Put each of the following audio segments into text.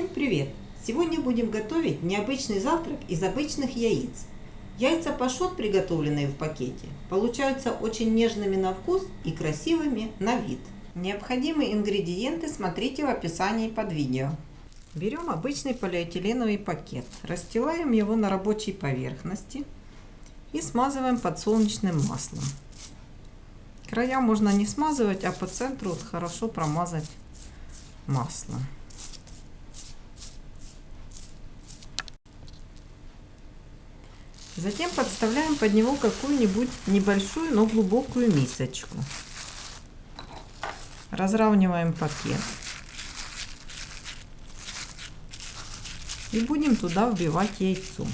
Всем привет! Сегодня будем готовить необычный завтрак из обычных яиц. Яйца пашот, приготовленные в пакете, получаются очень нежными на вкус и красивыми на вид. Необходимые ингредиенты смотрите в описании под видео. Берем обычный полиэтиленовый пакет, расстилаем его на рабочей поверхности и смазываем подсолнечным маслом. Края можно не смазывать, а по центру хорошо промазать маслом. Затем подставляем под него какую-нибудь небольшую, но глубокую мисочку. Разравниваем пакет. И будем туда вбивать яйцо.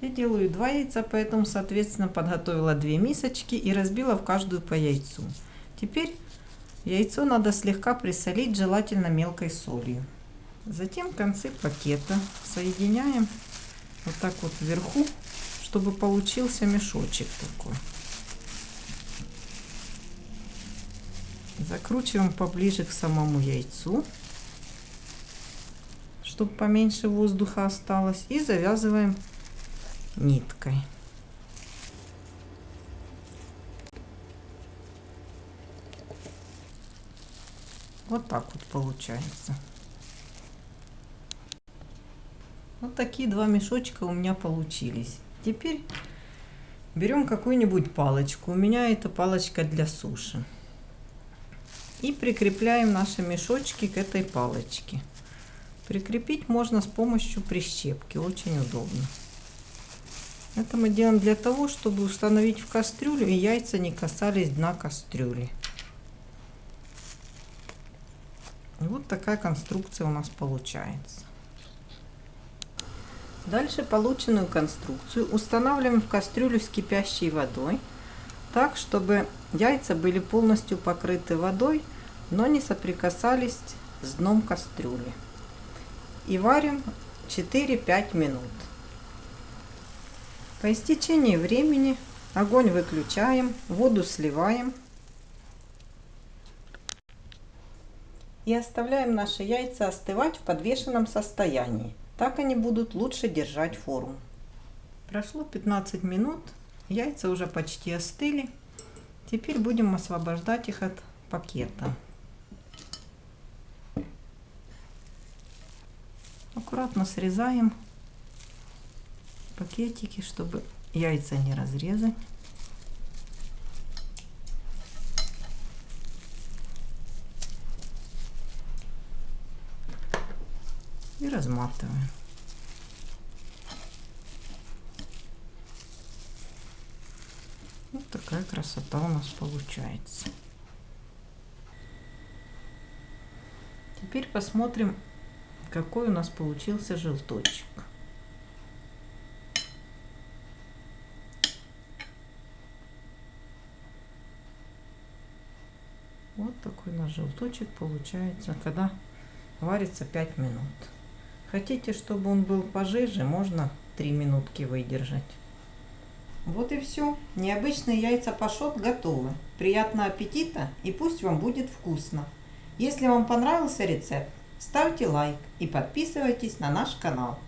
Я делаю два яйца, поэтому, соответственно, подготовила две мисочки и разбила в каждую по яйцу. Теперь яйцо надо слегка присолить, желательно мелкой солью. Затем концы пакета соединяем вот так вот вверху, чтобы получился мешочек такой. Закручиваем поближе к самому яйцу, чтобы поменьше воздуха осталось. И завязываем ниткой. Вот так вот получается. Вот такие два мешочка у меня получились. Теперь берем какую-нибудь палочку. У меня это палочка для суши. И прикрепляем наши мешочки к этой палочке. Прикрепить можно с помощью прищепки. Очень удобно. Это мы делаем для того, чтобы установить в кастрюлю и яйца не касались дна кастрюли. Вот такая конструкция у нас получается. Дальше полученную конструкцию устанавливаем в кастрюлю с кипящей водой, так, чтобы яйца были полностью покрыты водой, но не соприкасались с дном кастрюли. И варим 4-5 минут. По истечении времени огонь выключаем, воду сливаем и оставляем наши яйца остывать в подвешенном состоянии. Так они будут лучше держать форму. Прошло 15 минут, яйца уже почти остыли. Теперь будем освобождать их от пакета. Аккуратно срезаем пакетики, чтобы яйца не разрезать. И разматываем. Вот такая красота у нас получается. Теперь посмотрим, какой у нас получился желточек. Вот такой наш желточек получается, когда варится 5 минут. Хотите, чтобы он был пожиже, можно 3 минутки выдержать. Вот и все. Необычные яйца пашот готовы. Приятного аппетита и пусть вам будет вкусно. Если вам понравился рецепт, ставьте лайк и подписывайтесь на наш канал.